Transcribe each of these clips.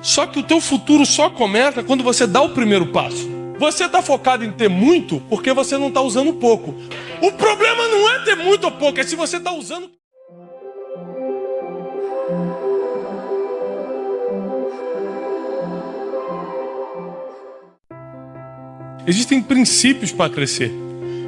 Só que o teu futuro só começa quando você dá o primeiro passo. Você está focado em ter muito porque você não está usando pouco. O problema não é ter muito ou pouco, é se você está usando. Existem princípios para crescer.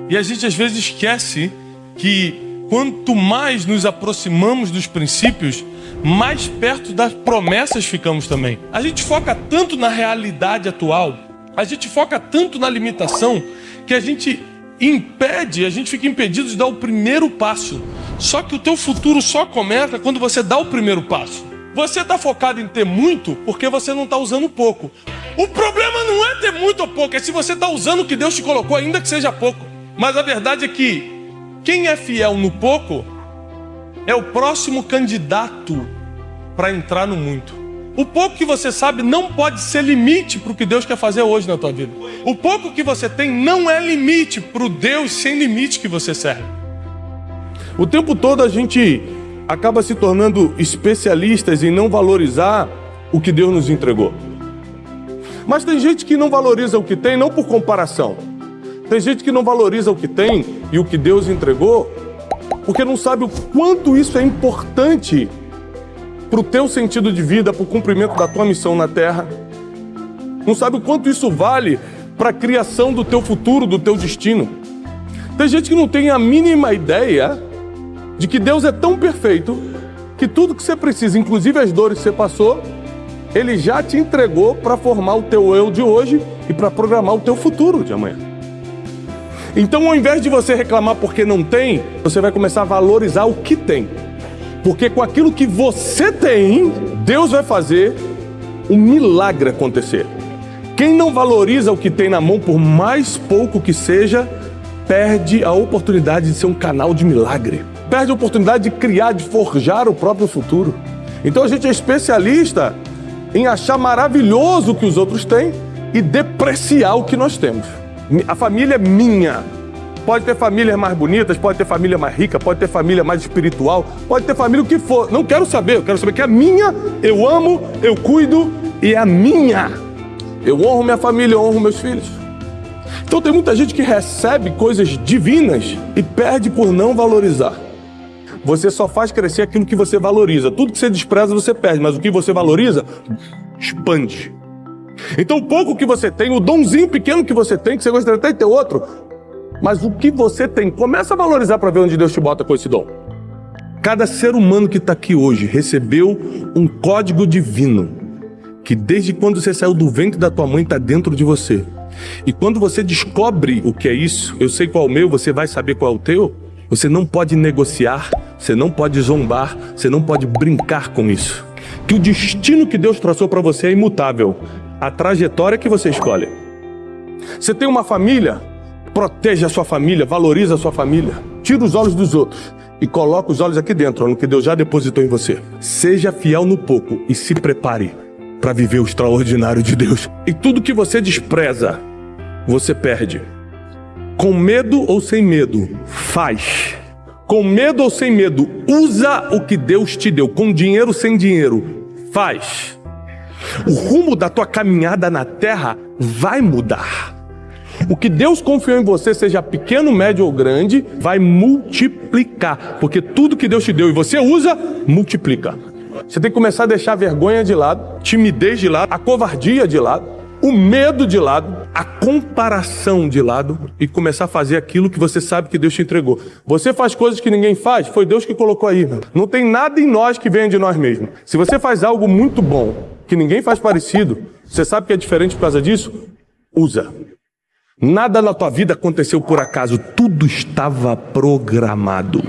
E a gente às vezes esquece que quanto mais nos aproximamos dos princípios, mais perto das promessas ficamos também. A gente foca tanto na realidade atual, a gente foca tanto na limitação, que a gente impede, a gente fica impedido de dar o primeiro passo. Só que o teu futuro só começa quando você dá o primeiro passo. Você está focado em ter muito porque você não está usando pouco. O problema não é ter muito ou pouco, é se você está usando o que Deus te colocou, ainda que seja pouco. Mas a verdade é que quem é fiel no pouco é o próximo candidato para entrar no muito. O pouco que você sabe não pode ser limite para o que Deus quer fazer hoje na tua vida. O pouco que você tem não é limite para o Deus sem limite que você serve. O tempo todo a gente acaba se tornando especialistas em não valorizar o que Deus nos entregou. Mas tem gente que não valoriza o que tem não por comparação. Tem gente que não valoriza o que tem e o que Deus entregou porque não sabe o quanto isso é importante para o teu sentido de vida, para o cumprimento da tua missão na terra. Não sabe o quanto isso vale para a criação do teu futuro, do teu destino. Tem gente que não tem a mínima ideia de que Deus é tão perfeito que tudo que você precisa, inclusive as dores que você passou, Ele já te entregou para formar o teu eu de hoje e para programar o teu futuro de amanhã. Então, ao invés de você reclamar porque não tem, você vai começar a valorizar o que tem. Porque com aquilo que você tem, Deus vai fazer um milagre acontecer. Quem não valoriza o que tem na mão, por mais pouco que seja, perde a oportunidade de ser um canal de milagre. Perde a oportunidade de criar, de forjar o próprio futuro. Então a gente é especialista em achar maravilhoso o que os outros têm e depreciar o que nós temos. A família é minha. Pode ter famílias mais bonitas, pode ter família mais rica, pode ter família mais espiritual, pode ter família o que for. Não quero saber, eu quero saber que é minha, eu amo, eu cuido e é minha. Eu honro minha família, eu honro meus filhos. Então tem muita gente que recebe coisas divinas e perde por não valorizar. Você só faz crescer aquilo que você valoriza. Tudo que você despreza, você perde, mas o que você valoriza, expande. Então, o pouco que você tem, o donzinho pequeno que você tem, que você gostaria até de ter outro, mas o que você tem, começa a valorizar para ver onde Deus te bota com esse dom. Cada ser humano que está aqui hoje recebeu um código divino, que desde quando você saiu do ventre da tua mãe está dentro de você. E quando você descobre o que é isso, eu sei qual é o meu, você vai saber qual é o teu, você não pode negociar, você não pode zombar, você não pode brincar com isso. Que o destino que Deus traçou para você é imutável a trajetória que você escolhe. Você tem uma família, protege a sua família, valoriza a sua família, tira os olhos dos outros e coloca os olhos aqui dentro, no que Deus já depositou em você. Seja fiel no pouco e se prepare para viver o extraordinário de Deus. E tudo que você despreza, você perde. Com medo ou sem medo, faz. Com medo ou sem medo, usa o que Deus te deu. Com dinheiro ou sem dinheiro, faz. O rumo da tua caminhada na terra vai mudar. O que Deus confiou em você, seja pequeno, médio ou grande, vai multiplicar. Porque tudo que Deus te deu e você usa, multiplica. Você tem que começar a deixar a vergonha de lado, timidez de lado, a covardia de lado, o medo de lado, a comparação de lado e começar a fazer aquilo que você sabe que Deus te entregou. Você faz coisas que ninguém faz, foi Deus que colocou aí. Não tem nada em nós que venha de nós mesmos. Se você faz algo muito bom, que ninguém faz parecido, você sabe que é diferente por causa disso? Usa. Nada na tua vida aconteceu por acaso, tudo estava programado.